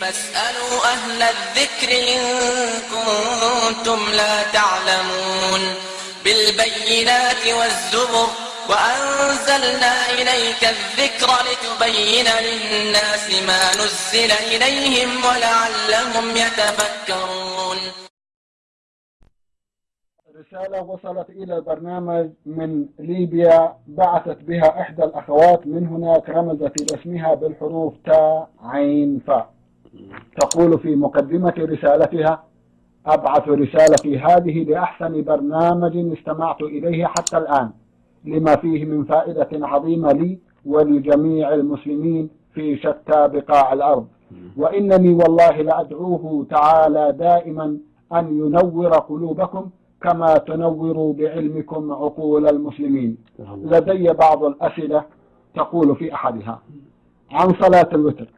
فاسألوا أهل الذكر إن كنتم لا تعلمون بالبينات والزبر وأنزلنا إليك الذكر لتبين للناس ما نزل إليهم ولعلهم يتفكرون. رسالة وصلت إلى البرنامج من ليبيا بعثت بها إحدى الأخوات من هناك رمزت إلى اسمها بالحروف تاء عين فاء تقول في مقدمة رسالتها أبعث رسالتي هذه لأحسن برنامج استمعت إليه حتى الآن لما فيه من فائدة عظيمة لي ولجميع المسلمين في شتى بقاع الأرض. وإنني والله لأدعوه تعالى دائما أن ينور قلوبكم كما تنوروا بعلمكم عقول المسلمين. لدي بعض الأسئلة تقول في أحدها. عن صلاة الوتر.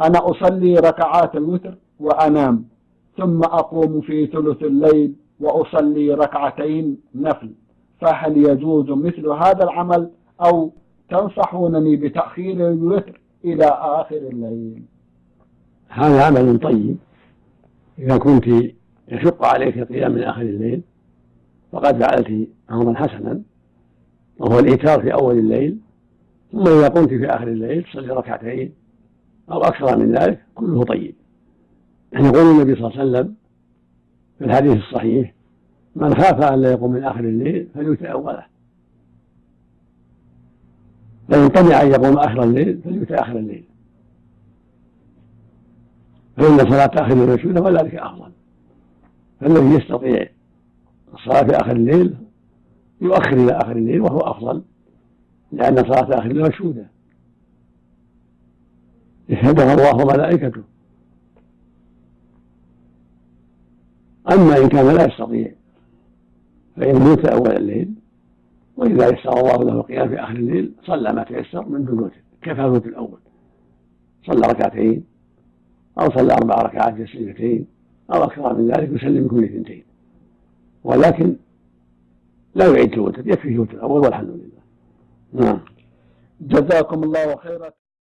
أنا أصلي ركعات الوتر وأنام ثم أقوم في ثلث الليل وأصلي ركعتين نفل. فهل يجوز مثل هذا العمل أو تنصحونني بتأخير الوتر إلى آخر الليل؟ هذا عمل طيب. إذا كنت يشق عليك القيام من آخر الليل فقد فعلت أمرا حسنا وهو الإيتار في أول الليل ثم إذا قمت في آخر الليل تصلي ركعتين أو أكثر من ذلك كله طيب. يعني يقول النبي صلى الله عليه وسلم في الحديث الصحيح من خاف أن لا يقوم من آخر الليل فليؤتي أوله فإن طمع أن يقوم آخر الليل فليؤتي آخر الليل. فإن صلاة آخر الليل مشهودة وذلك أفضل. فالذي يستطيع الصلاة في آخر الليل يؤخر إلى آخر الليل وهو أفضل لأن صلاة آخر الليل مشهودة يشهدها الله وملائكته. أما إن كان لا يستطيع فإن موت أول الليل وإذا يسر الله له القيام في آخر الليل صلى ما تيسر من دون كفى الوتر الأول؟ صلى ركعتين أو صلى أربع ركعات تسليمتين أو أكثر من ذلك يسلم كل اثنتين. ولكن لا يعيد الوتر يكفيه الوتر الأول والحمد لله. نعم. جزاكم الله خيرا.